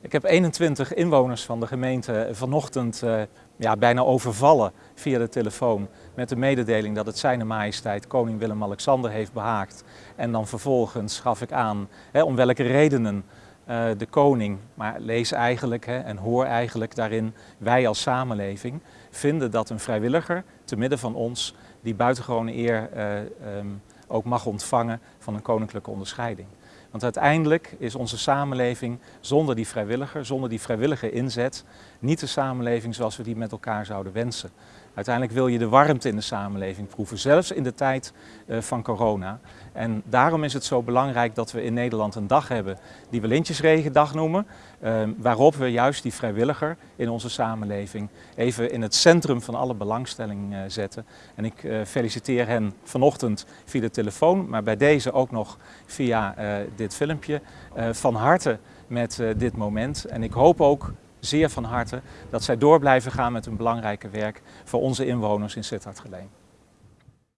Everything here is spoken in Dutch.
Ik heb 21 inwoners van de gemeente vanochtend uh, ja, bijna overvallen via de telefoon met de mededeling dat het zijn majesteit koning Willem-Alexander heeft behaagd. En dan vervolgens gaf ik aan hè, om welke redenen uh, de koning, maar lees eigenlijk hè, en hoor eigenlijk daarin, wij als samenleving vinden dat een vrijwilliger te midden van ons die buitengewone eer uh, um, ook mag ontvangen van een koninklijke onderscheiding. Want uiteindelijk is onze samenleving zonder die vrijwilliger, zonder die vrijwillige inzet, niet de samenleving zoals we die met elkaar zouden wensen. Uiteindelijk wil je de warmte in de samenleving proeven, zelfs in de tijd uh, van corona. En daarom is het zo belangrijk dat we in Nederland een dag hebben die we Lintjesregendag noemen. Uh, waarop we juist die vrijwilliger in onze samenleving even in het centrum van alle belangstelling uh, zetten. En ik feliciteer hen vanochtend via de telefoon, maar bij deze ook nog via dit filmpje. van harte met dit moment. En ik hoop ook zeer van harte dat zij door blijven gaan met hun belangrijke werk voor onze inwoners in Sittard-Geleen.